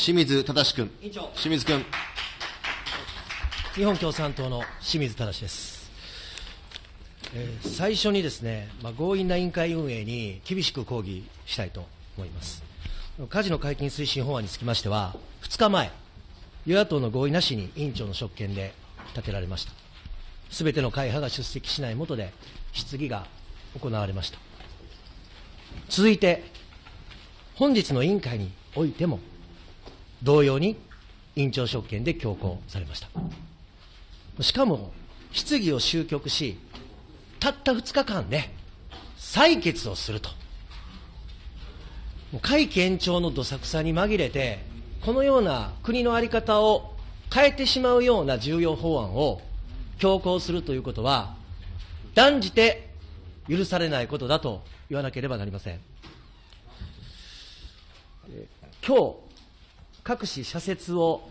清水正君。清水君。日本共産党の清水正です、えー最初にですね、まあ、強引な委員会運営に厳しく抗議したいと思います。カジノ解禁推進法案につきましては2日前与野党の合意なしに委員長の職権で立てられました。すべての会派が出席しない下で質疑が行われました。続いて本日の委員会においても同様に委員長職権で強行されましたしかも、質疑を終局し、たった2日間で採決をすると。会期延長のどさくさに紛れて、このような国の在り方を変えてしまうような重要法案を強行するということは、断じて許されないことだと言わなければなりません。今日、各紙社説を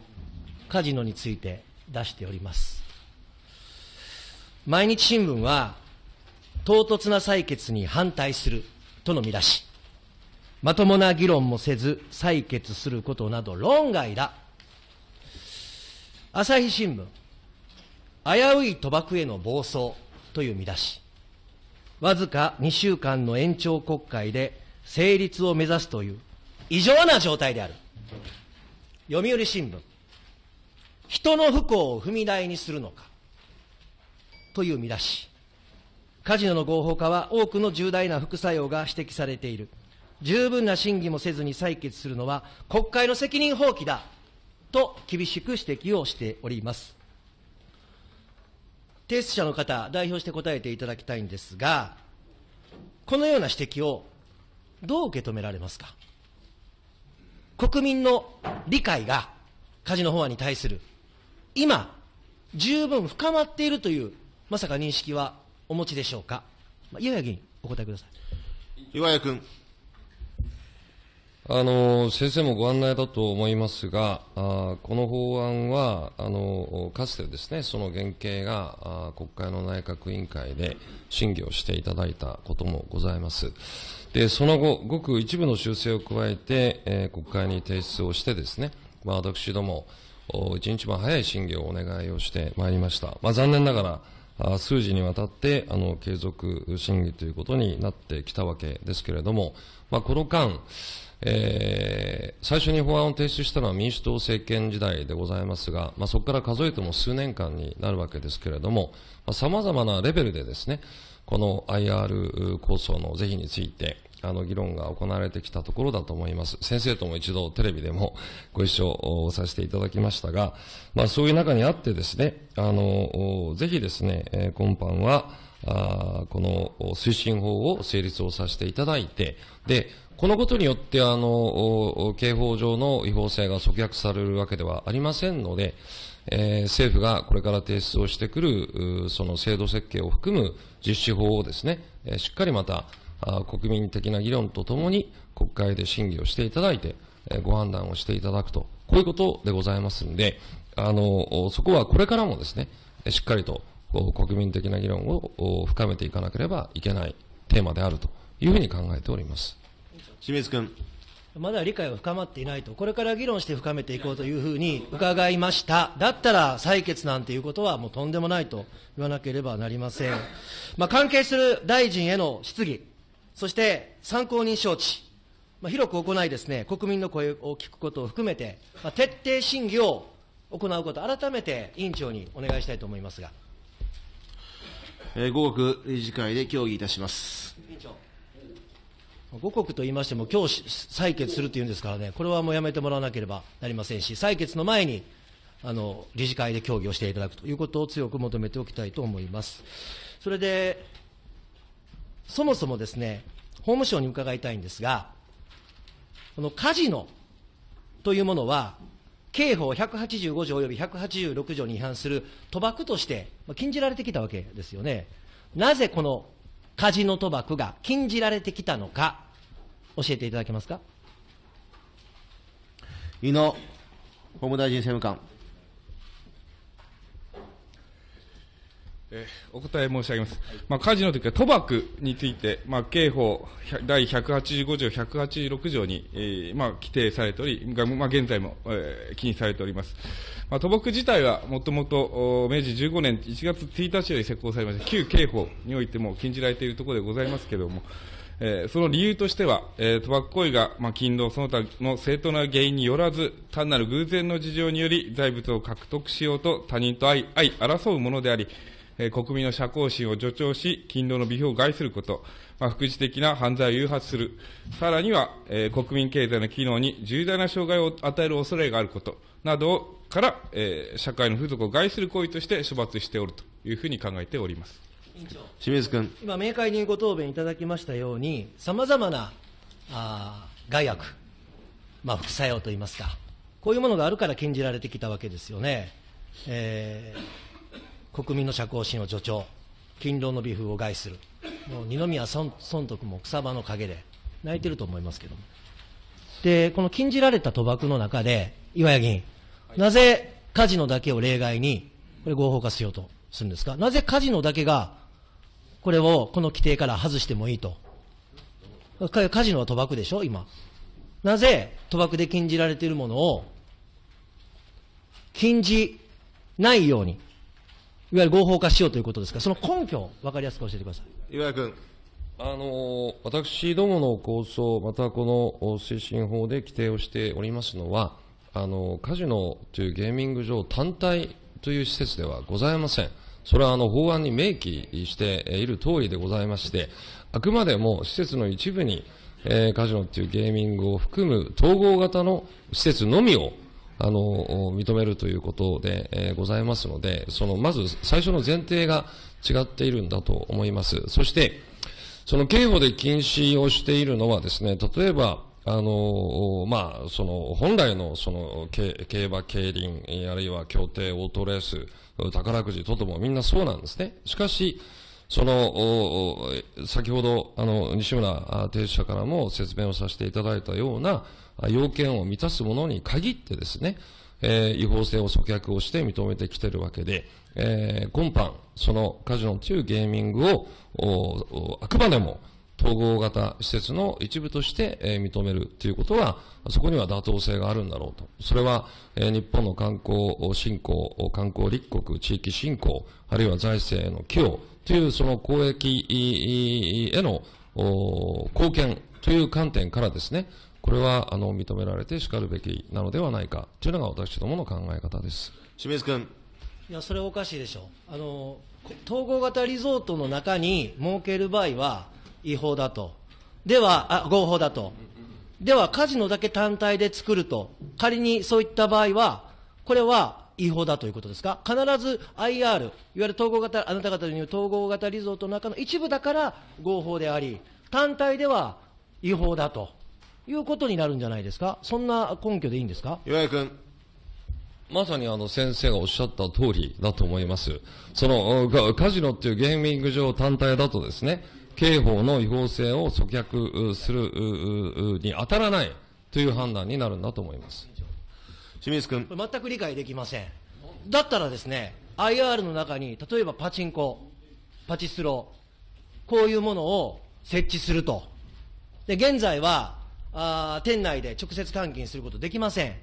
カジノについて出しております。毎日新聞は、唐突な採決に反対するとの見出し、まともな議論もせず採決することなど論外だ。朝日新聞、危うい賭博への暴走という見出し、わずか2週間の延長国会で成立を目指すという異常な状態である。読売新聞、人の不幸を踏み台にするのか？という見出し。カジノの合法化は多くの重大な副作用が指摘されている。十分な審議もせずに採決するのは国会の責任放棄だ。と厳しく指摘をしております。提出者の方、代表して答えていただきたいんですが、このような指摘をどう受け止められますか？国民の理解がカジノ法案に対する、今、十分深まっているという、まさか認識はお持ちでしょうか？まあ、岩谷議員、お答えください。岩谷君。あの先生もご案内だと思いますが、あこの法案はあのかつてですねその原型があ国会の内閣委員会で審議をしていただいたこともございます。でその後、ごく一部の修正を加えて、えー国会に提出をしてですね、まあ、私ども、お一日も早い審議をお願いをしてまいりました。まあ、残念ながら、数字にわたってあの継続審議ということになってきたわけですけれども、まあ、この間、えー最初に法案を提出したのは民主党政権時代でございますが、まあ、そこから数えても数年間になるわけですけれども、さまざ、まなレベルでですね、この IR 構想の是非について、あの議論が行われてきたところだと思います。先生とも一度テレビでも ご一緒させていただきましたが、まあ、そういう中にあってですね、あの、ぜひですね、今般は、あこの推進法を成立をさせていただいて、で、このことによって、あの、刑法上の違法性が阻却されるわけではありませんので、えー政府がこれから提出をしてくる、その制度設計を含む実施法をですね、えしっかりまた、国民的な議論とともに国会で審議をしていただいて、えーご判断をしていただくと、こういうことでございますんで、あの、おそこはこれからもですね、えーしっかりと国民的な議論をお深めていかなければいけないテーマであるというふうに考えております。清水君。まだ理解は深まっていないと、これから議論して深めていこうというふうに伺いました。だったら採決なんていうことはもうとんでもないと言わなければなりません。まあ、関係する大臣への質疑、そして参考人招致、まあ、広く行いですね、国民の声を聞くことを含めて、まあ、徹底審議を行うこと、改めて委員長にお願いしたいと思いますが。えー、午後理事会で協議いたします。五国と言いましても、今日し採決するというんですからね、これはもうやめてもらわなければなりませんし、採決の前にあの理事会で協議をしていただくということを強く求めておきたいと思います。それで、そもそもですね、法務省に伺いたいんですが、このカジノというものは、刑法185条及び186条に違反する賭博として禁じられてきたわけですよね。なぜこのカジノ賭博が禁じられてきたのか、教えていただけますか？井野法務大臣政務官。えーお答え申し上げます。まあ、カジノというか、賭博について、まあ、刑法第185条、186条に、えーまあ、規定されており、まあ、現在も、えー禁止されております。まあ、賭博自体は、もともと、明治15年1月1日より施行されました、旧刑法においても禁じられているところでございますけれども、えーその理由としては、えー賭博行為が、まあ、勤労その他の正当な原因によらず、単なる偶然の事情により財物を獲得しようと他人と相相争うものであり、国民の社交心を助長し、勤労の美評を害すること、まあ、副次的な犯罪を誘発する、さらには、えー国民経済の機能に重大な障害を与える恐れがあることなどから、えー社会の風俗を害する行為として処罰しておるというふうに考えております。委員長清水君。今、明快にご答弁いただきましたように、さまざまなあー害悪、まあ、副作用といいますか、こういうものがあるから禁じられてきたわけですよね。えー国民の社交心を助長、勤労の美風を害する、もう二宮尊尊徳も草場の陰で泣いてると思いますけども。で、この禁じられた賭博の中で、岩谷議員、なぜカジノだけを例外に、これ合法化しようとするんですか？なぜカジノだけがこれをこの規定から外してもいいと？かカジノは賭博でしょ、今。なぜ賭博で禁じられているものを禁じないように、いわゆる合法化しようということですか、その根拠を分かりやすく教えてください。岩井君。あの私どもの構想、またこのお推進法で規定をしておりますのは、あのカジノというゲーミング場単体という施設ではございません。それはあの法案に明記している通りでございまして、あくまでも施設の一部に、えーカジノというゲーミングを含む統合型の施設のみをあの認めるということで、えーございますので、そのまず最初の前提が違っているんだと思います。そして、その刑法で禁止をしているのはですね、例えば、あの、まあ、その、本来の、その、競馬、競輪、あるいは競艇、オートレース、宝くじ等々もみんなそうなんですね。しかし、その、先ほど、あの、西村あ提出者からも説明をさせていただいたような要件を満たすものに限ってですね、えー違法性を阻却をして認めてきているわけで、えー今般、そのカジノというゲーミングを、あくまでも統合型施設の一部として、えー認めるということは、そこには妥当性があるんだろうと。それは、えー日本の観光振興、観光立国、地域振興、あるいは財政への寄与というその公益への貢献という観点からですね、これはあの認められてしかるべきなのではないかというのが私どもの考え方です。清水君。いや、それはおかしいでしょう。あの、こ統合型リゾートの中に設ける場合は違法だと。では、あ、合法だと。では、カジノだけ単体で作ると。仮にそういった場合は、これは違法だということですか？必ず IR、いわゆる統合型、あなた方の言う統合型リゾートの中の一部だから合法であり、単体では違法だということになるんじゃないですか？そんな根拠でいいんですか？岩井君。まさにあの先生がおっしゃった通りだと思います。そのおカカジノっていうゲーミング場単体だとですね、刑法の違法性を阻却うするに当たらないという判断になるんだと思います。清水君。全く理解できません。だったらですね、IR の中に、例えばパチンコ、パチスロ、こういうものを設置すると。で、現在は、あー店内で直接換金することできません。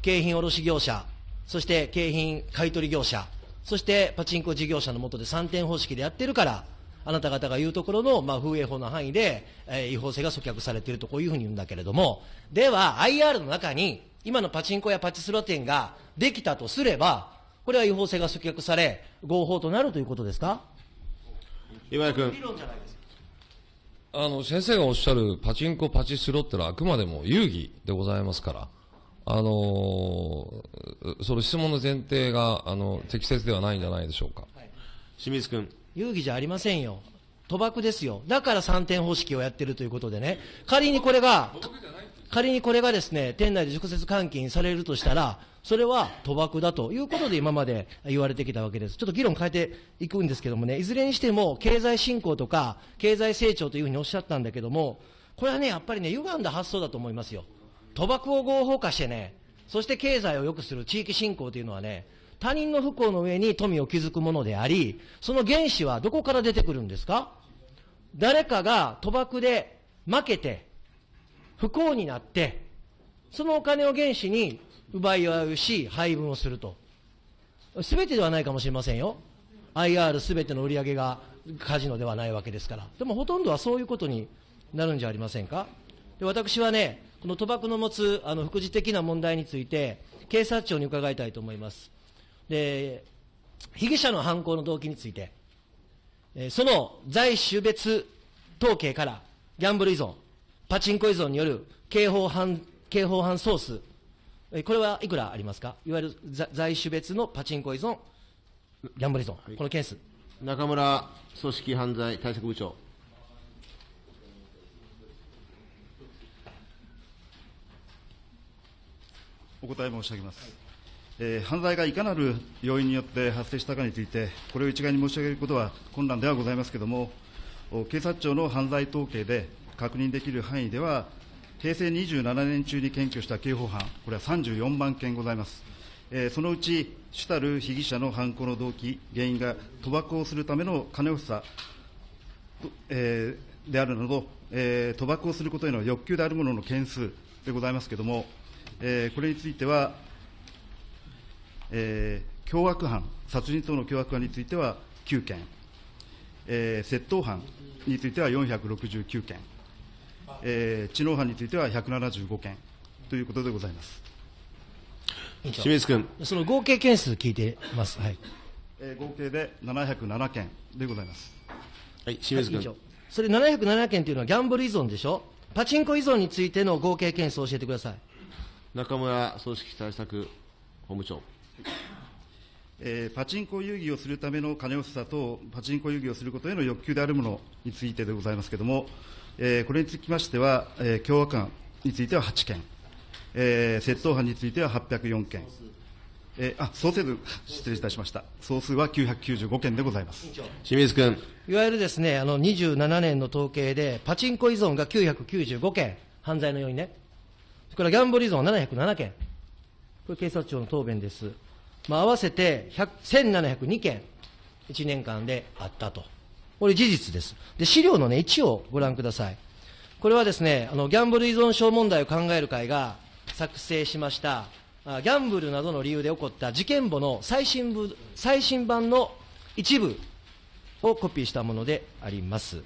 景品卸業者、そして景品買取業者、そしてパチンコ事業者の下で3点方式でやってるから、あなた方が言うところの、まあ、風営法の範囲で、えー違法性が阻却されていると、こういうふうに言うんだけれども、では、IR の中に、今のパチンコやパチスロ店ができたとすれば、これは違法性が阻却され、合法となるということですか？岩井君。理論じゃないですか。あの、先生がおっしゃるパチンコ、パチスロってのはあくまでも遊戯でございますから、あのーその質問の前提が、あの、適切ではないんじゃないでしょうか。清水君。遊戯じゃありませんよ。賭博ですよ。だから3点方式をやってるということでね。仮にこれが、仮にこれがですね、店内で直接換金されるとしたら、それは賭博だということで今まで言われてきたわけです。ちょっと議論変えていくんですけどもね、いずれにしても経済振興とか経済成長というふうにおっしゃったんだけども、これはね、やっぱりね、歪んだ発想だと思いますよ。賭博を合法化してね、そして経済を良くする地域振興というのはね、他人の不幸の上に富を築くものであり、その原資はどこから出てくるんですか？誰かが賭博で負けて、不幸になって、そのお金を原資に奪い合うし、配分をすると。すべてではないかもしれませんよ。IR すべての売り上げがカジノではないわけですから。でもほとんどはそういうことになるんじゃありませんか？で私はね、この賭博の持つあの副次的な問題について、警察庁に伺いたいと思います。で、被疑者の犯行の動機について、その在種別統計からギャンブル依存、パチンコ依存による刑法犯刑法犯総数、これはいくらありますか、いわゆる在種別のパチンコ依存、ギャンブル依存、はい、この件数。中村組織犯罪対策部長。お答え申し上げます。えー、犯罪がいかなる要因によって発生したかについて、これを一概に申し上げることは困難ではございますけれども、警察庁の犯罪統計で確認できる範囲では、平成27年中に検挙した刑法犯、これは34万件ございます。えー、そのうち、主たる被疑者の犯行の動機、原因が賭博をするための金欲しさ、えー、であるなど、えー、賭博をすることへの欲求であるものの件数でございますけれども、えー、これについては、えー、凶悪犯、殺人等の凶悪犯については9件、えー、窃盗犯については469件、えー、知能犯については175件ということでございます。清水君。その合計件数聞いてます。はい。えー、合計で707件でございます。はい、清水君。はい、それ707件というのはギャンブル依存でしょ？パチンコ依存についての合計件数を教えてください。中村組織対策本部長。えー、パチンコ遊戯をするための金欲しさと、パチンコ遊戯をすることへの欲求であるものについてでございますけれども、えー、これにつきましては、えー、凶悪犯については8件、えー、窃盗犯については804件、えー、あ総数、失礼いたしました、総数は995件でございます清水君。いわゆるですねあの27年の統計で、パチンコ依存が995件、犯罪の要因ね、それからギャンブル依存は707件。これ警察庁の答弁です。まあ、合わせて1702件、1年間であったと。これ事実です。で、資料のね、1をご覧ください。これはですね、あの、ギャンブル依存症問題を考える会が作成しました、ギャンブルなどの理由で起こった事件簿の最新部、最新版の一部をコピーしたものであります。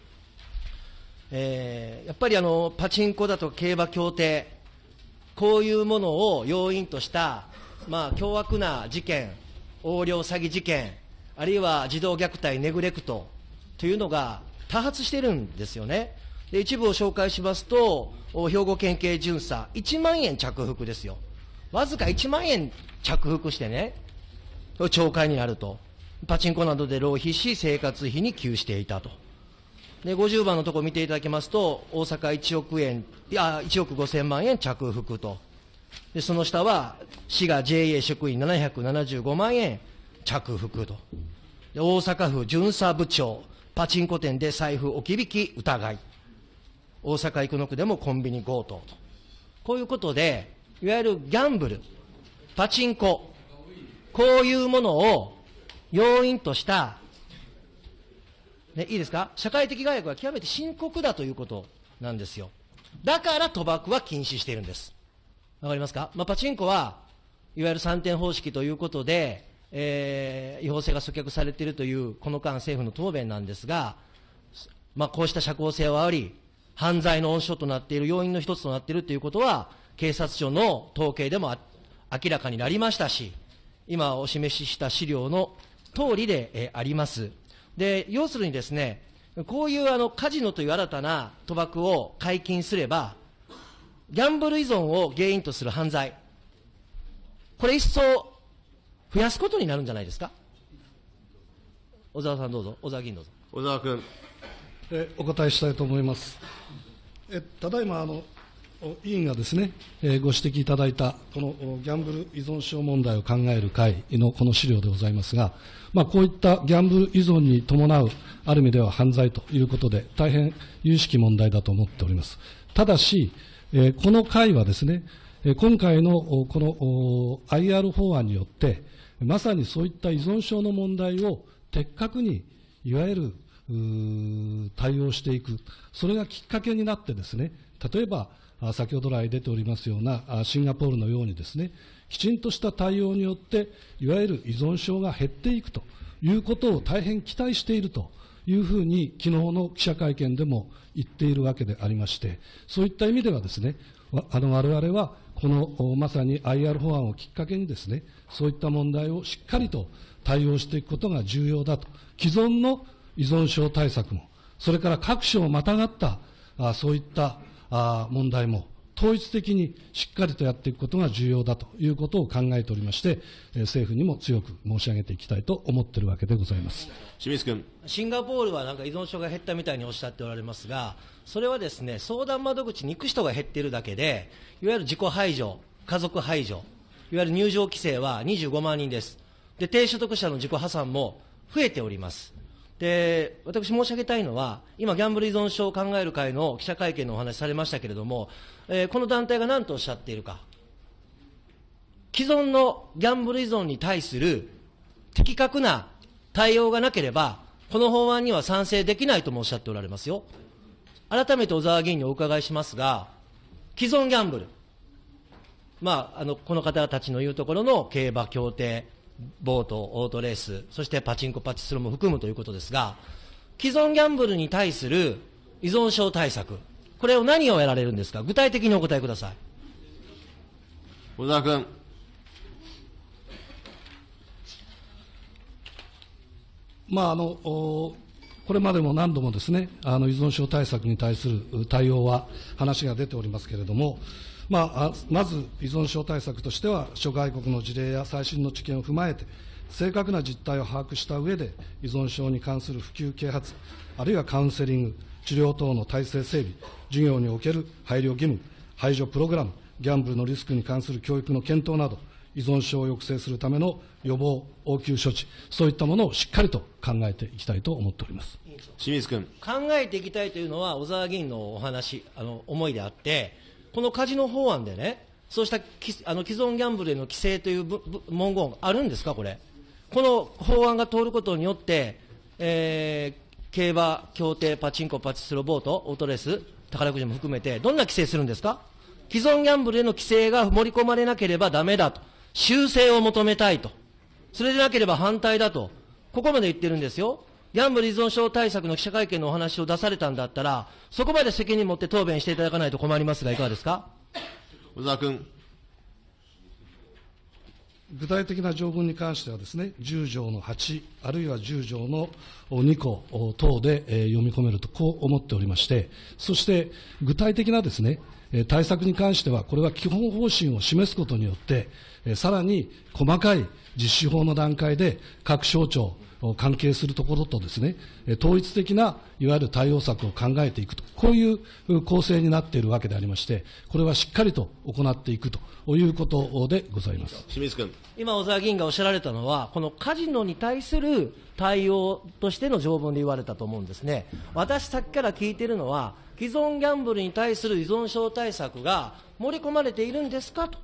えー、やっぱりあの、パチンコだとか競馬協定、こういうものを要因とした、まあ、凶悪な事件、横領詐欺事件、あるいは児童虐待、ネグレクトというのが多発してるんですよね。で一部を紹介しますと、兵庫県警巡査、1万円着服ですよ。わずか1万円着服してね、懲戒になると。パチンコなどで浪費し、生活費に給していたと。で、50番のところ見ていただきますと、大阪1億円、いや、1億5000万円着服と。で、その下は、滋賀 JA 職員775万円着服と。で、大阪府巡査部長、パチンコ店で財布置き引き疑い。大阪生野区でもコンビニ強盗と。こういうことで、いわゆるギャンブル、パチンコ、こういうものを要因としたね、いいですか？社会的害悪は極めて深刻だということなんですよ。だから賭博は禁止しているんです。わかりますか？まあ、パチンコは、いわゆる3点方式ということで、えー、違法性が阻却されているという、この間政府の答弁なんですが、まあ、こうした社交性はあり、犯罪の温床となっている要因の一つとなっているということは、警察庁の統計でも明らかになりましたし、今お示しした資料の通りで、えー、あります。で、要するにですね、こういうあのカジノという新たな賭博を解禁すれば、ギャンブル依存を原因とする犯罪、これ一層増やすことになるんじゃないですか？小沢さんどうぞ、小沢議員どうぞ。小沢君。えお答えしたいと思います。えただいまあの委員がですね、えー、ご指摘いただいた、このギャンブル依存症問題を考える会のこの資料でございますが、まあ、こういったギャンブル依存に伴う、ある意味では犯罪ということで、大変有識問題だと思っております。ただし、えー、この会はですね、今回のこの IR 法案によって、まさにそういった依存症の問題を的確に、いわゆる対応していく、それがきっかけになってですね、例えば、先ほど来出ておりますようなシンガポールのようにですね、きちんとした対応によって、いわゆる依存症が減っていくということを大変期待しているというふうに、昨日の記者会見でも言っているわけでありまして、そういった意味ではですね、あの我々はこのまさに IR 法案をきっかけにですね、そういった問題をしっかりと対応していくことが重要だと。既存の依存症対策も、それから各省をまたがったあそういったあ問題も、統一的にしっかりとやっていくことが重要だということを考えておりまして、え政府にも強く申し上げていきたいと思っているわけでございます清水君シンガポールはなんか依存症が減ったみたいにおっしゃっておられますが、それはですね相談窓口に行く人が減っているだけで、いわゆる自己排除、家族排除、いわゆる入場規制は25万人です。で低所得者の自己破産も増えております。で、私申し上げたいのは、今、ギャンブル依存症を考える会の記者会見のお話されましたけれども、えー、この団体が何とおっしゃっているか。既存のギャンブル依存に対する的確な対応がなければ、この法案には賛成できないともおっしゃっておられますよ。改めて小沢議員にお伺いしますが、既存ギャンブル、まあ、あのこの方たちの言うところの競馬協定、ボート、オートレース、そしてパチンコ、パチスロも含むということですが、既存ギャンブルに対する依存症対策、これを何をやられるんですか、具体的にお答えください。小沢君。まああのこれまでも何度もですね、あの依存症対策に対する対応は話が出ておりますけれども、まあ、まず依存症対策としては、諸外国の事例や最新の知見を踏まえて、正確な実態を把握した上で、依存症に関する普及啓発、あるいはカウンセリング、治療等の体制整備、授業における配慮義務、排除プログラム、ギャンブルのリスクに関する教育の検討など、依存症を抑制するための予防、応急処置、そういったものをしっかりと考えていきたいと思っております清水君考えていきたいというのは、小沢議員のお話、あの思いであって、このカジノ法案でね、そうしたあの既存ギャンブルへの規制という文言あるんですか、これ。この法案が通ることによって、えー、競馬、競艇、パチンコ、パチスロ、ボート、オートレース、宝くじも含めて、どんな規制するんですか？既存ギャンブルへの規制が盛り込まれなければだめだと。修正を求めたいと。それでなければ反対だと。ここまで言ってるんですよ。ギャンブル依存症対策の記者会見のお話を出されたんだったら、そこまで責任持って答弁していただかないと困りますが、いかがですか？小沢君。具体的な条文に関してはですね、10条の8、あるいは10条の2項等で読み込めると、こう思っておりまして、そして具体的なですね、対策に関しては、これは基本方針を示すことによって、さらに細かい実施法の段階で各省庁、関係するところとですね、統一的ないわゆる対応策を考えていくと、こういう構成になっているわけでありまして、これはしっかりと行っていくということでございます清水君今、小沢議員がおっしゃられたのは、このカジノに対する対応としての条文で言われたと思うんですね。私、さっきから聞いているのは、既存ギャンブルに対する依存症対策が盛り込まれているんですかと。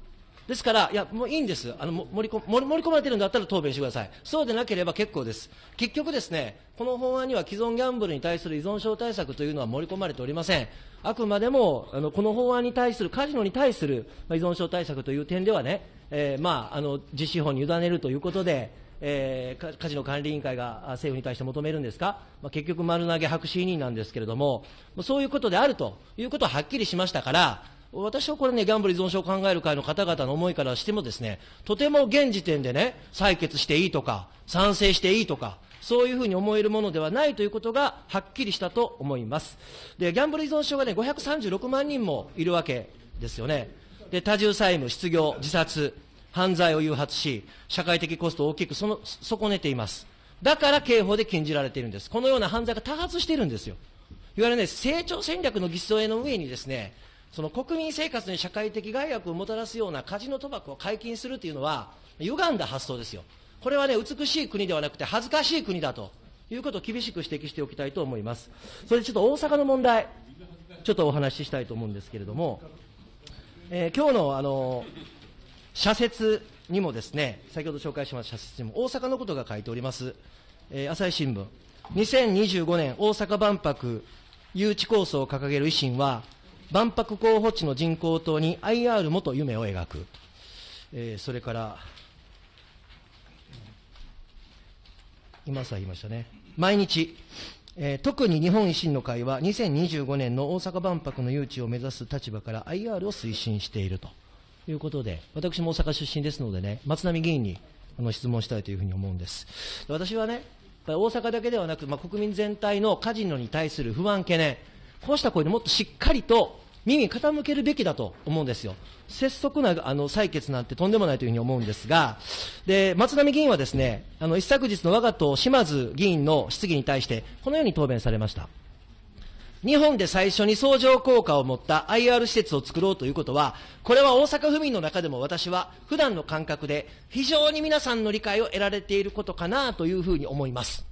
ですから、いや、もういいんです。あの、盛り込盛り込まれてるんだったら答弁してください。そうでなければ結構です。結局ですね、この法案には既存ギャンブルに対する依存症対策というのは盛り込まれておりません。あくまでも、あの、この法案に対する、カジノに対する、依存症対策という点ではね、えー、まあ、あの、実施法に委ねるということで、えー、カジノ管理委員会が政府に対して求めるんですか、まあ、結局丸投げ白紙委任なんですけれども、そういうことであるということははっきりしましたから、私はこれね、ギャンブル依存症を考える会の方々の思いからしてもですね、とても現時点でね、採決していいとか、賛成していいとか、そういうふうに思えるものではないということがはっきりしたと思います。で、ギャンブル依存症がね、536万人もいるわけですよね。で、多重債務、失業、自殺、犯罪を誘発し、社会的コストを大きくその損ねています。だから刑法で禁じられているんです。このような犯罪が多発しているんですよ。いわゆるね、成長戦略の偽装への上にですね、その国民生活に社会的害悪をもたらすようなカジノ賭博を解禁するというのは、歪んだ発想ですよ。これはね、美しい国ではなくて恥ずかしい国だということを厳しく指摘しておきたいと思います。それでちょっと大阪の問題、ちょっとお話ししたいと思うんですけれども、えー、今日のあの、社説にもですね、先ほど紹介しました社説にも大阪のことが書いております。えー朝日新聞、2025年大阪万博誘致構想を掲げる維新は、万博候補地の人工島に IR もと夢を描く。えーそれから、今さ言いましたね。毎日、えー特に日本維新の会は2025年の大阪万博の誘致を目指す立場から IR を推進しているということで、私も大阪出身ですのでね、松並議員にあの質問したいというふうに思うんです。私はね、大阪だけではなく、まあ、国民全体のカジノに対する不安、懸念、こうした声でもっとしっかりと耳傾けるべきだと思うんですよ。拙速なあの採決なんてとんでもないというふうに思うんですが、で、松並議員はですね、あの、一昨日の我が党島津議員の質疑に対して、このように答弁されました。日本で最初に相乗効果を持った IR 施設を作ろうということは、これは大阪府民の中でも私は普段の感覚で非常に皆さんの理解を得られていることかなというふうに思います。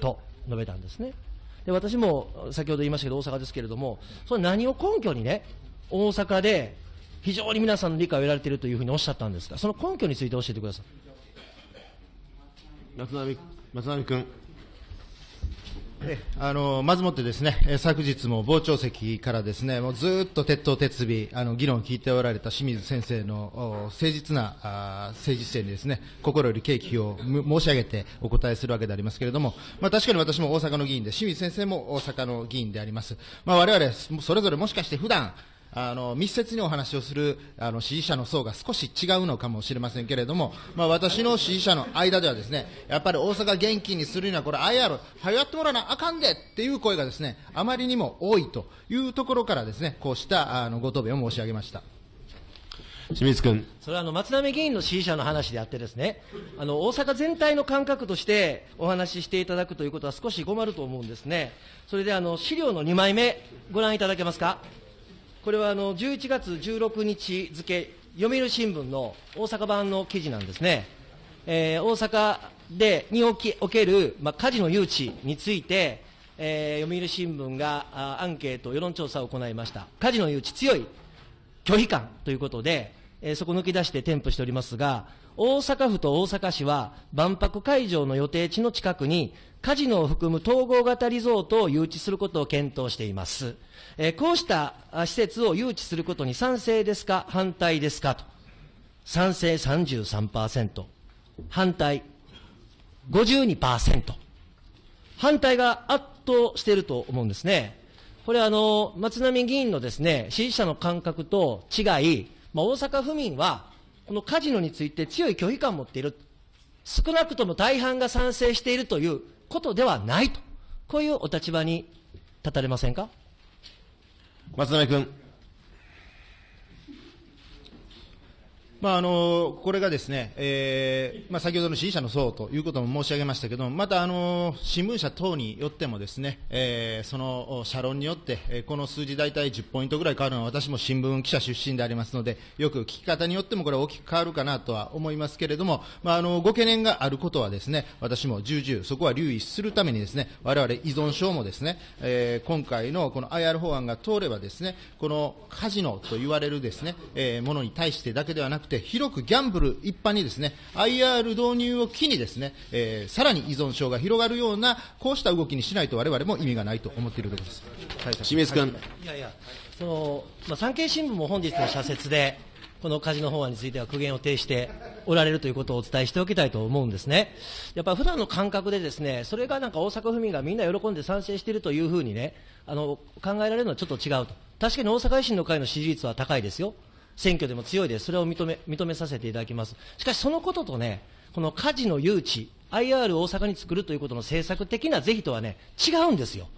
と述べたんですね。で、私も先ほど言いましたけど大阪ですけれども、それ何を根拠にね、大阪で非常に皆さんの理解を得られているというふうにおっしゃったんですが、その根拠について教えてください。松並、松並君。あのまずもってですね、昨日も傍聴席からですね、もうずっと鉄頭鉄尾、あの議論を聞いておられた清水先生の誠実なあ政治姿勢にですね、心より敬意を申し上げてお答えするわけでありますけれども、まあ確かに私も大阪の議員で、清水先生も大阪の議員であります。まあ我々、それぞれもしかして普段、あの密接にお話をするあの支持者の層が少し違うのかもしれませんけれども、まあ、私の支持者の間ではですねやっぱり大阪元気にするにはこれ IR はやってもらわなあかんでっていう声がですねあまりにも多いというところからですねこうしたあのご答弁を申し上げました。清水君。それはあの松並議員の支持者の話であってですね、あの大阪全体の感覚としてお話ししていただくということは少し困ると思うんですね。それであの資料の2枚目ご覧いただけますか？これはあの11月16日付、読売新聞の大阪版の記事なんですね。えー大阪でにおきおける、まあ、カジノ誘致について、えー読売新聞があアンケート、世論調査を行いました。カジノ誘致強い拒否感ということで、えーそこ抜き出して添付しておりますが、大阪府と大阪市は万博会場の予定地の近くにカジノを含む統合型リゾートを誘致することを検討しています。えーこうした施設を誘致することに賛成ですか、反対ですかと。賛成33%、反対52%。反対が圧倒していると思うんですね。これあの、松並議員のですね、支持者の感覚と違い、まあ、大阪府民は、このカジノについて強い拒否感を持っている。少なくとも大半が賛成しているということではないと。こういうお立場に立たれませんか？松並君。まあ、あのこれがですね、えーまあ、先ほどの支持者の層ということも申し上げましたけど、またあの新聞社等によってもですね、えーその社論によって、えこの数字大体10ポイントぐらい変わるのは私も新聞記者出身でありますので、よく聞き方によってもこれは大きく変わるかなとは思いますけれども、まあ、あのご懸念があることはですね、私も重々そこは留意するためにですね、我々依存症もですね、えー今回のこの IR 法案が通ればですね、このカジノと言われるですね、えーものに対してだけではなくて、広くギャンブル一般にですね、IR 導入を機にですね、えーさらに依存症が広がるような、こうした動きにしないと我々も意味がないと思っているところです。清水君。いやいや、その、まあ、産経新聞も本日の社説で、このカジノ法案については苦言を呈しておられるということをお伝えしておきたいと思うんですね。やっぱ普段の感覚でですね、それがなんか大阪府民がみんな喜んで賛成しているというふうにね、あの、考えられるのはちょっと違うと。確かに大阪維新の会の支持率は高いですよ。選挙でも強いです。それを認め、認めさせていただきます。しかしそのこととね、このカジノ誘致、IR 大阪に作るということの政策的な是非とはね、違うんですよ。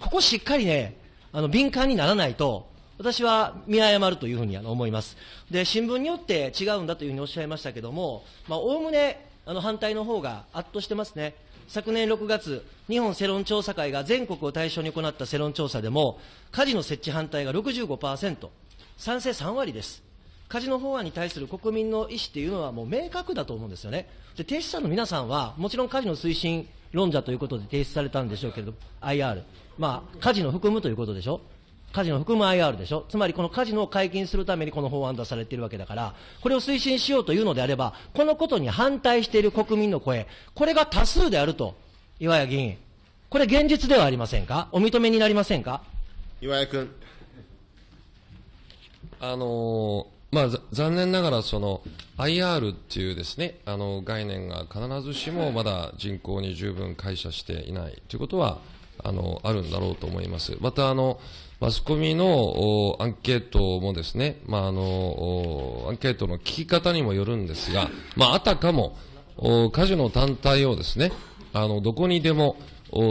ここしっかりね、あの、敏感にならないと、私は見誤るというふうに思います。で、新聞によって違うんだというふうにおっしゃいましたけども、まあ、おおむね、あの、反対の方が圧倒してますね。昨年6月、日本世論調査会が全国を対象に行った世論調査でも、カジノ設置反対が65%、賛成3割です。カジノ法案に対する国民の意思っていうのはもう明確だと思うんですよね。で、提出者の皆さんは、もちろんカジノ推進論者ということで提出されたんでしょうけれど、IR。まあ、カジノ含むということでしょ？カジノ含む IR でしょ、つまりこのカジノを解禁するためにこの法案出されているわけだから、これを推進しようというのであれば、このことに反対している国民の声、これが多数であると、岩谷議員、これ、現実ではありませんか、お認めになりませんか？岩谷君。あのまあ、残念ながらその IR っていうですねあの概念が必ずしもまだ人口に十分解釈していないということはあのあるんだろうと思います。またあのマスコミのアンケートもですね、まあ、あのアンケートの聞き方にもよるんですが、まあ、あたかもカジノ単体をですねあのどこにでも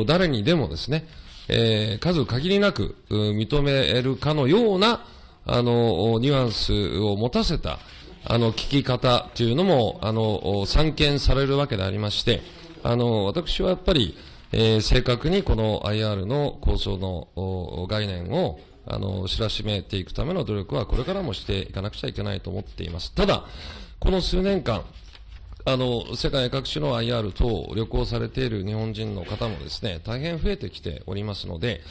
誰にでもですね、えー、数限りなく認めるかのようなあの、ニュアンスを持たせた、あの、聞き方というのも、あの、散見されるわけでありまして、あの、私はやっぱり、えー、正確にこの IR の構想の概念を、あの、知らしめていくための努力はこれからもしていかなくちゃいけないと思っています。ただ、この数年間、あの、世界各地の IR 等を旅行されている日本人の方もですね、大変増えてきておりますので、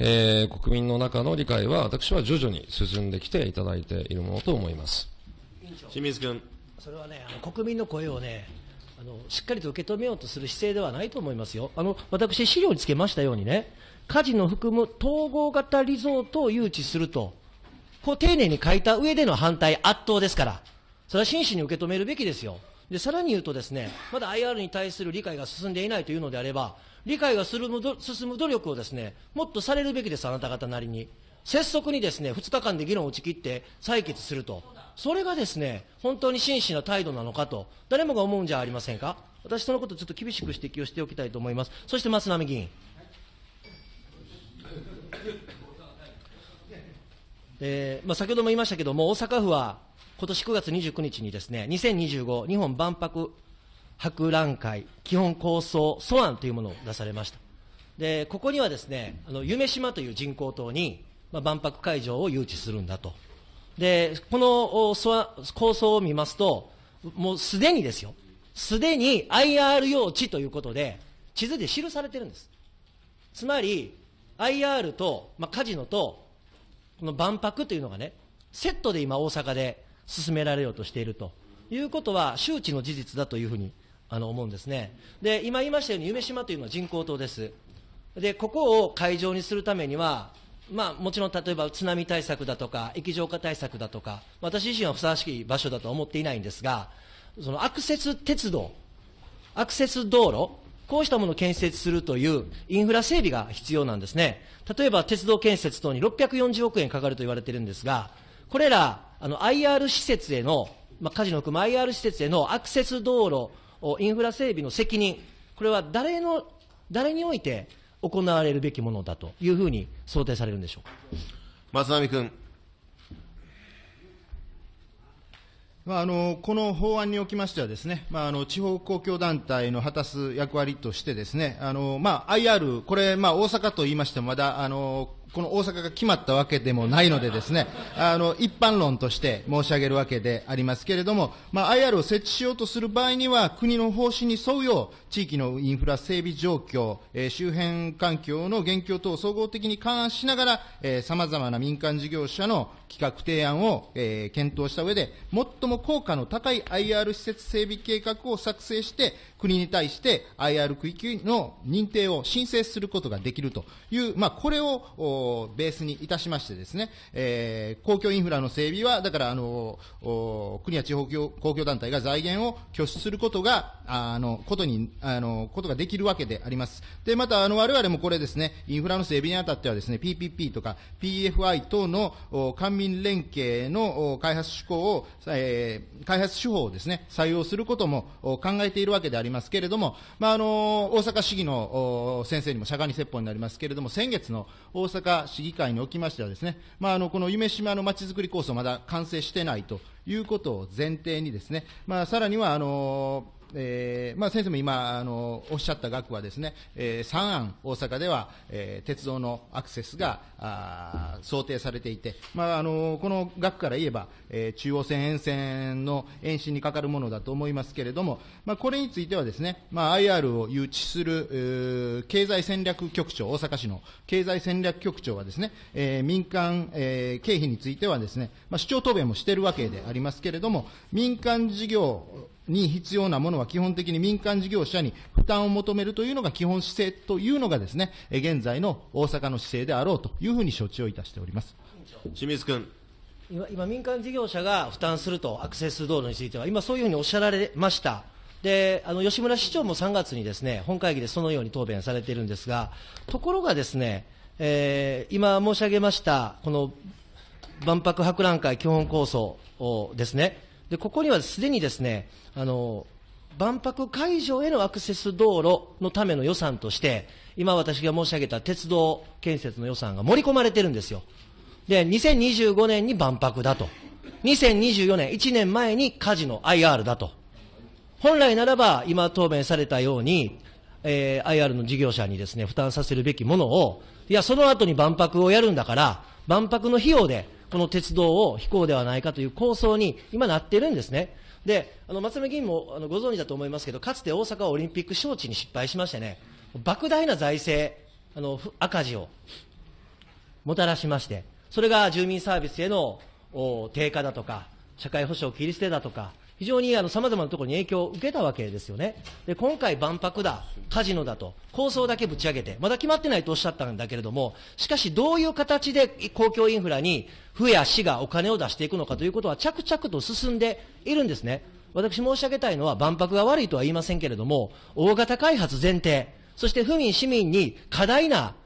えー、国民の中の理解は、私は徐々に進んできていただいているものと思います清水君。それはね、あの国民の声をね、あのしっかりと受け止めようとする姿勢ではないと思いますよ。あの私、資料につけましたようにね、カジノを含む統合型リゾートを誘致すると、こう丁寧に書いた上での反対、圧倒ですから、それは真摯に受け止めるべきですよ。で、さらに言うとですね、まだ IR に対する理解が進んでいないというのであれば、理解が進む努力をですね、もっとされるべきです、あなた方なりに。拙速にですね、2日間で議論を打ち切って採決すると。それがですね、本当に真摯な態度なのかと、誰もが思うんじゃありませんか。私、そのことちょっと厳しく指摘をしておきたいと思います。そして松並議員。えーまあ、先ほども言いましたけれども、大阪府は今年9月29日にですね、2025日本万博博覧会基本構想素案というものを出されました。で、ここにはですね、あの、夢島という人工島に、まあ、万博会場を誘致するんだと。で、この構想を見ますと、もうすでにですよ、すでに IR 用地ということで、地図で記されてるんです。つまり、IR と、まあ、カジノと、この万博というのがね、セットで今大阪で進められようとしているということは周知の事実だというふうにあの思うんですね。で、今言いましたように、夢島というのは人工島です。で、ここを会場にするためには、まあ、もちろん例えば津波対策だとか、液状化対策だとか、私自身はふさわしい場所だとは思っていないんですが、そのアクセス鉄道、アクセス道路、こうしたものを建設するというインフラ整備が必要なんですね。例えば鉄道建設等に640億円かかると言われているんですが、これら、あの、IR 施設への、まあ、カジノを含む IR 施設へのアクセス道路、インフラ整備の責任、これは誰の、誰において行われるべきものだというふうに想定されるんでしょうか？松並君。まあ、あのこの法案におきましてはですね、まあ、あの地方公共団体の果たす役割としてですね、あのまあ、IR、これ、まあ、大阪と言いましてもまだあのこの大阪が決まったわけでもないのでですね、あの、一般論として申し上げるわけでありますけれども、まあ、IR を設置しようとする場合には、国の方針に沿うよう、地域のインフラ整備状況、えー、周辺環境の現況等を総合的に勘案しながら、えー、様々な民間事業者の企画提案を、えー、検討した上で、最も効果の高い IR 施設整備計画を作成して、国に対して IR 区域の認定を申請することができるという、まあ、これをベースにいたしましてですね、えー、公共インフラの整備は、だからあの国や地方公共団体が財源を拠出することが、あのことにあのことができるわけであります。で、また、あの我々もこれですね、インフラの整備にあたってはですね、PPP とか PFI 等の官民連携の開発手法を、えー、開発手法をですね、採用することも考えているわけであります。けれども、まあ、あの大阪市議の先生にも釈迦に説法になりますけれども、先月の大阪市議会におきましてはですね、まあ、あのこの夢島のまちづくり構想まだ完成してないということを前提にですね、まあ、さらにはあのえーまあ、先生も今あのおっしゃった額はですね、えー、3案、大阪では、えー、鉄道のアクセスがあ想定されていて、まあ、あのこの額から言えば、えー、中央線沿線の延伸にかかるものだと思いますけれども、まあ、これについてはですね、まあ、IR を誘致する、えー、経済戦略局長、大阪市の経済戦略局長はですね、えー、民間、えー、経費についてはですね、まあ、主張答弁もしているわけでありますけれども、民間事業に必要なものは基本的に民間事業者に負担を求めるというのが基本姿勢というのがですね、現在の大阪の姿勢であろうというふうに承知をいたしております。清水君。今、今民間事業者が負担すると、アクセス道路については、今、そういうふうにおっしゃられました。であの吉村市長も3月にですね本会議でそのように答弁されているんですが、ところがですね、えー、今申し上げました、この万博博覧会基本構想をですね、でここにはすでにですねあの万博会場へのアクセス道路のための予算として、今私が申し上げた鉄道建設の予算が盛り込まれてるんですよ。で、2025年に万博だと。2024年、1年前にカジノ IR だと。本来ならば、今答弁されたように、えー、IR の事業者にですね、負担させるべきものを、いや、その後に万博をやるんだから、万博の費用でこの鉄道を飛行ではないかという構想に今なってるんですね。で、あの松目議員もあのご存知だと思いますけど、かつて大阪はオリンピック招致に失敗しましてね、莫大な財政、あの赤字をもたらしまして、それが住民サービスへの低下だとか、社会保障切り捨てだとか、非常にさまざまなところに影響を受けたわけですよね。で、今回万博だ、カジノだと、構想だけぶち上げて、まだ決まってないとおっしゃったんだけれども、しかしどういう形で公共インフラに府や市がお金を出していくのかということは着々と進んでいるんですね。私申し上げたいのは万博が悪いとは言いませんけれども、大型開発前提、そして府民、市民に過大な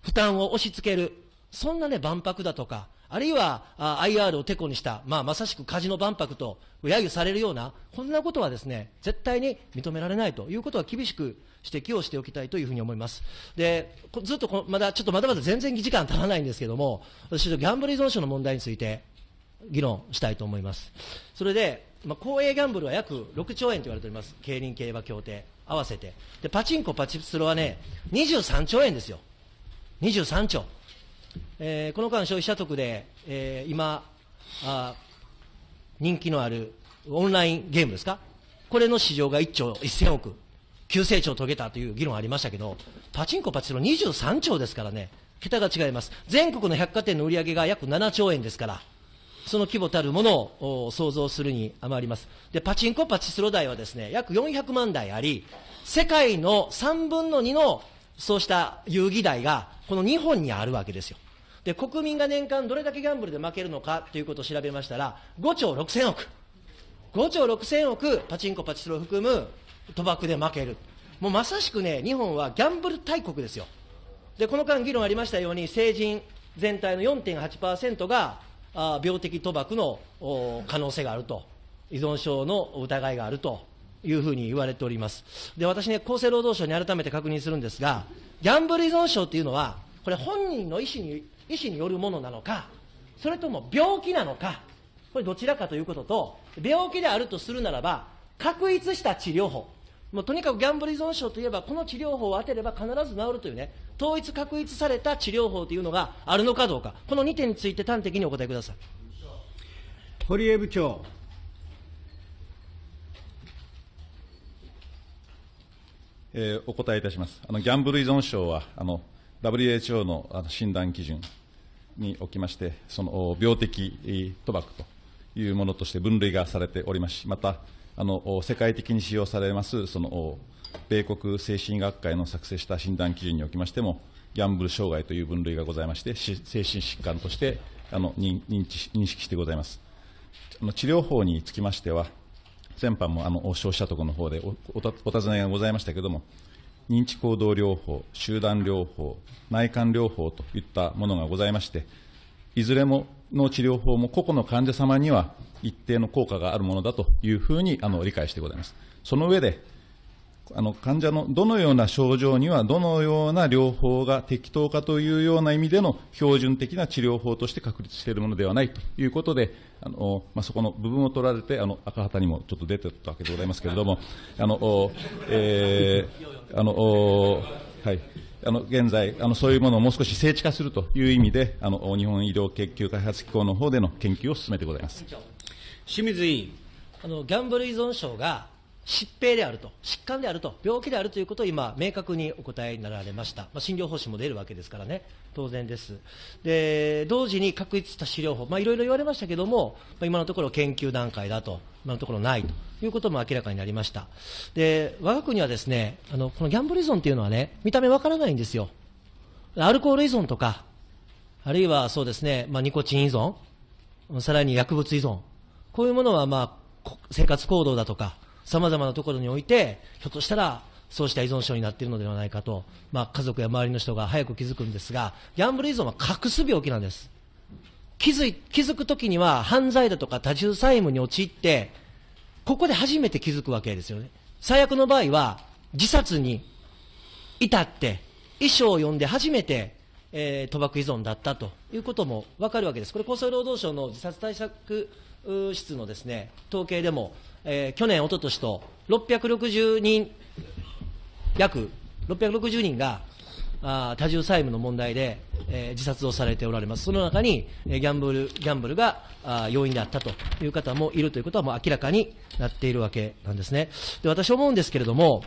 負担を押し付ける、そんなね、万博だとか、あるいはあ IR をてこにした、まあ、まさしくカジノ万博と揶揄されるような、こんなことはですね、絶対に認められないということは厳しく指摘をしておきたいというふうに思います。で、ずっとこまだ、ちょっとまだまだ全然時間足らないんですけども、私、ギャンブル依存症の問題について議論したいと思います。それで、まあ、公営ギャンブルは約6兆円と言われております。競輪競馬協定合わせて。で、パチンコパチスロはね、23兆円ですよ。23兆。えー、この間、消費者得で、えー、今あ、人気のあるオンラインゲームですか、これの市場が1兆1000億、急成長を遂げたという議論ありましたけど、パチンコ、パチスロ23兆ですからね、桁が違います、全国の百貨店の売り上げが約7兆円ですから、その規模たるものを想像するに余ります。で、パチンコ、パチスロ台はですね、約400万台あり、世界の3分の2のそうした遊戯台がこの日本にあるわけですよ。で、国民が年間どれだけギャンブルで負けるのかということを調べましたら、5兆6000億。5兆6000億、パチンコ、パチスロを含む賭博で負ける。もうまさしくね、日本はギャンブル大国ですよ。で、この間議論ありましたように、成人全体の4.8%があ病的賭博の可能性があると、依存症の疑いがあるというふうに言われております。で、私ね、厚生労働省に改めて確認するんですが、ギャンブル依存症っていうのは、これ本人の意思に医師によるものなのか、それとも病気なのか、これどちらかということと、病気であるとするならば、確立した治療法、もうとにかくギャンブル依存症といえば、この治療法を当てれば必ず治るというね、統一確立された治療法というのがあるのかどうか、この2点について端的にお答えください。堀江部長。えー、お答えいたします。あのギャンブル依存症はあの WHO の診断基準におきまして、その病的賭博というものとして分類がされておりますし、また、あの世界的に使用されます、その米国精神医学会の作成した診断基準におきましても、ギャンブル障害という分類がございまして、精神疾尋としてあの認知認識してございます。あの治療法につきましては、先般もあの消費者徳の方でおおお尋ねがございましたけれども、認知行動療法、集団療法、内観療法といったものがございまして、いずれもの治療法も個々の患者様には一定の効果があるものだというふうにあの理解してございます。その上で、あの患者のどのような症状にはどのような療法が適当かというような意味での標準的な治療法として確立しているものではないということで、あのまあ、そこの部分を取られて、あの赤旗にもちょっと出てたわけでございますけれども、あのえー、あのはい。あの現在あの、そういうものをもう少し精緻化するという意味で、あの日本医療研究開発機構の方での研究を進めてございます。清水委員あのギャンブル依存症が疾病であると、疾患であると、病気であるということを今、明確にお答えになられました、まあ、診療方針も出るわけですからね、当然です、で同時に確立した治療法、まあ、いろいろ言われましたけれども、まあ、今のところ研究段階だと、今のところないと。いうことも明らかになりました、で我が国はですねあのこのギャンブル依存というのはね、見た目わからないんですよ、アルコール依存とか、あるいはそうですね、まあ、ニコチン依存、さらに薬物依存、こういうものは、まあ、生活行動だとか、さまざまなところにおいて、ひょっとしたらそうした依存症になっているのではないかと、まあ、家族や周りの人が早く気づくんですが、ギャンブル依存は隠す病気なんです。気づい気づくときには犯罪だとか多重債務に陥って、ここで初めて気づくわけですよね。最悪の場合は、自殺に至って、遺書を読んで初めて、えー、賭博依存だったということも分かるわけです。これ厚生労働省の自殺対策室のですね、統計でも、えー、去年、おととしと660人、約660人があ多重債務の問題で、えー、自殺をされておられます、その中に、えー、ギャンブルギャンブルがあ要因であったという方もいるということはもう明らかになっているわけなんですね。で私思うんですけれども、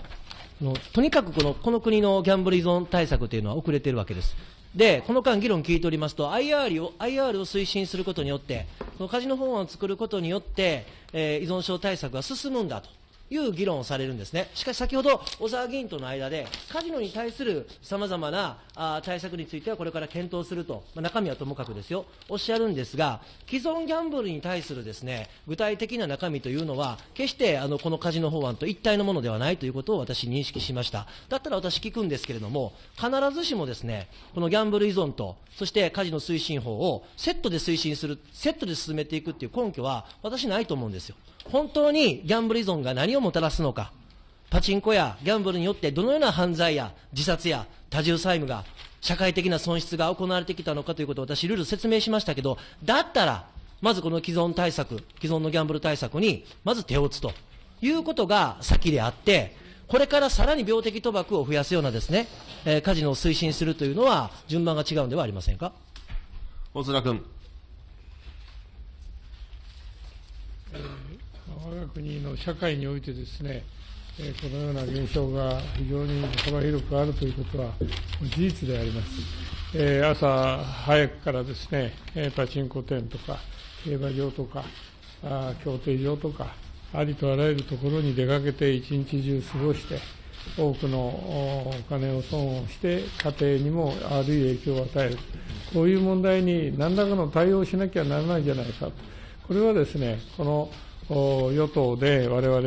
とにかくこのこの国のギャンブル依存対策というのは遅れているわけです。で、この間議論聞いておりますと、IR を IR を推進することによって、そのカジノ法案を作ることによって、えー、依存症対策が進むんだと。いう議論をされるんですね。しかし先ほど、小沢議員との間で、カジノに対するさまざまな対策についてはこれから検討すると、まあ、中身はともかくですよ、おっしゃるんですが、既存ギャンブルに対するですね、具体的な中身というのは、決してあのこのカジノ法案と一体のものではないということを私認識しました。だったら私聞くんですけれども、必ずしもですね、このギャンブル依存と、そしてカジノ推進法をセットで推進する、セットで進めていくっていう根拠は、私ないと思うんですよ。本当にギャンブル依存が何をもたらすのか、パチンコやギャンブルによってどのような犯罪や自殺や多重債務が、社会的な損失が行われてきたのかということを私、ルール説明しましたけど、だったら、まずこの既存対策、既存のギャンブル対策に、まず手を打つということが先であって、これからさらに病的賭博を増やすようなですね、えー、カジノを推進するというのは、順番が違うんではありませんか？大津君。我が国の社会においてですね、このような現象が非常に幅広くあるということは事実であります。朝早くからですね、パチンコ店とか、競馬場とか、競艇場とか、ありとあらゆるところに出かけて一日中過ごして、多くのお金を損をして、家庭にも悪い影響を与える、こういう問題に何らかの対応をしなきゃならないじゃないかと、これはですね、この与党で我々、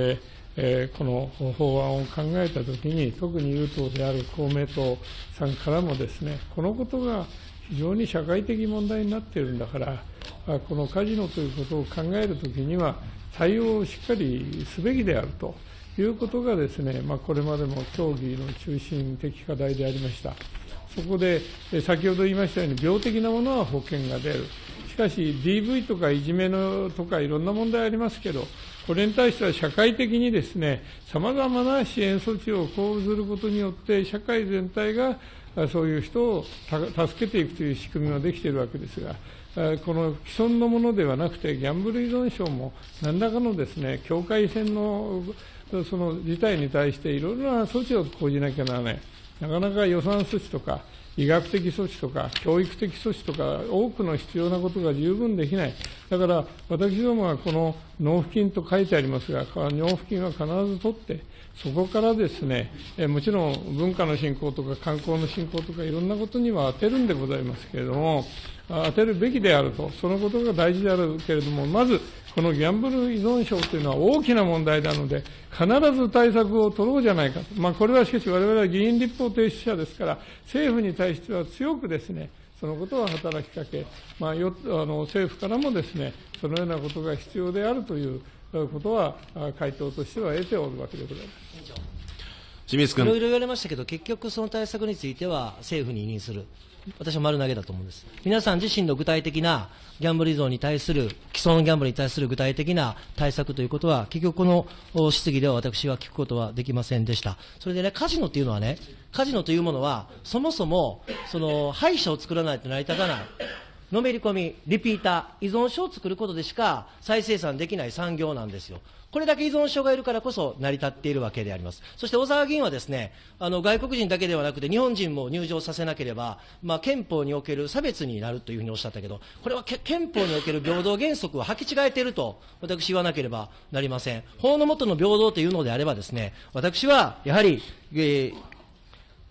えー、この法案を考えたときに、特に有党である公明党さんからもですね、このことが非常に社会的問題になっているんだから、このカジノということを考えるときには、対応をしっかりすべきであるということがですね、まあ、これまでも協議の中心的課題でありました。そこで、先ほど言いましたように、病的なものは保険が出る。しかし、DV とかいじめのとかいろんな問題ありますけど、これに対しては社会的にですね、さまざまな支援措置を講ずることによって、社会全体がそういう人を助けていくという仕組みができているわけですが、この既存のものではなくて、ギャンブル依存症も何らかのですね、境界線のその事態に対していろいろな措置を講じなきゃならない。なかなか予算措置とか、医学的措置とか、教育的措置とか、多くの必要なことが十分できない。だから、私どもはこの納付金と書いてありますが、納付金は必ず取って、そこからですね、えもちろん文化の振興とか観光の振興とかいろんなことには当てるんでございますけれども、当てるべきであると、そのことが大事であるけれども、まず、このギャンブル依存症というのは大きな問題なので、必ず対策を取ろうじゃないかと、まあ、これはしかし、われわれは議員立法提出者ですから、政府に対しては強くですね、そのことを働きかけ、まあ、よあの政府からもですね、そのようなことが必要であるということは、回答としては得ておるわけでございます。清水君いろいろ言われましたけど、結局その対策については政府に委任する。私は丸投げだと思うんです。皆さん自身の具体的なギャンブル依存に対する、既存のギャンブルに対する具体的な対策ということは、結局この質疑では私は聞くことはできませんでした。それでね、カジノっていうのはね、カジノというものは、そもそも、その、敗者を作らないと成り立たない。のめり込み、リピーター、依存症を作ることでしか再生産できない産業なんですよ。これだけ依存症がいるからこそ成り立っているわけであります。そして小沢議員はですね、あの外国人だけではなくて日本人も入場させなければ、まあ、憲法における差別になるというふうにおっしゃったけど、これは憲法における平等原則を履き違えていると私言わなければなりません。法の下の平等というのであればですね、私はやはり、えー、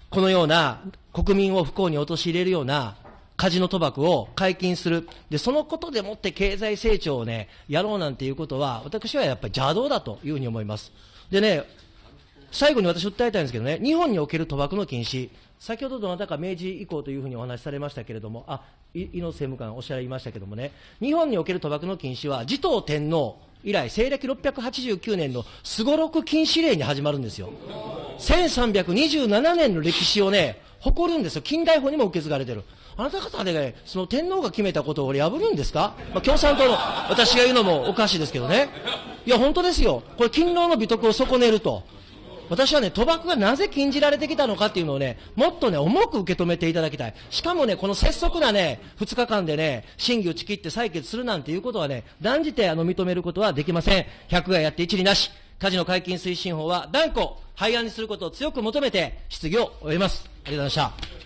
このような国民を不幸に陥れるようなカジノ賭博を解禁する。で、そのことでもって経済成長をね、やろうなんていうことは、私はやっぱり邪道だというふうに思います。でね、最後に私訴えたいんですけどね、日本における賭博の禁止、先ほどどなたか明治以降というふうにお話しされましたけれども、あ、井野政務官おっしゃいましたけれどもね、日本における賭博の禁止は、持統天皇以来、西暦689年のすごろく禁止令に始まるんですよ。1327年の歴史をね、誇るんですよ。近代法にも受け継がれてる。あなた方でね、その天皇が決めたことを破るんですか、まあ、共産党の私が言うのもおかしいですけどね。いや、本当ですよ。これ、勤労の美徳を損ねると。私はね、賭博がなぜ禁じられてきたのかっていうのをね、もっとね、重く受け止めていただきたい。しかもね、この拙速なね、2日間でね、審議を打ち切って採決するなんていうことはね、断じてあの認めることはできません。100がやって一理なし。カジノ解禁推進法は断固、廃案にすることを強く求めて質疑を終えます。ありがとうございました。